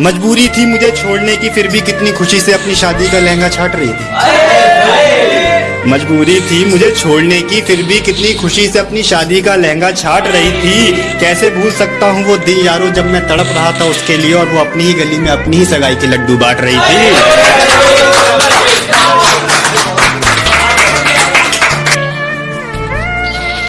मजबूरी थी मुझे छोड़ने की, फिर भी कितनी खुशी से अपनी शादी का लहंगा छाट रही थी। मजबूरी थी मुझे छोड़ने की, फिर भी कितनी खुशी से अपनी शादी का लहंगा छाट रही थी। कैसे भूल सकता हूँ वो दिन यारो जब मैं तड़प रहा था उसके लिए और वो अपनी ही गली में अपनी ही सगाई के लड्डू बांट रही थी।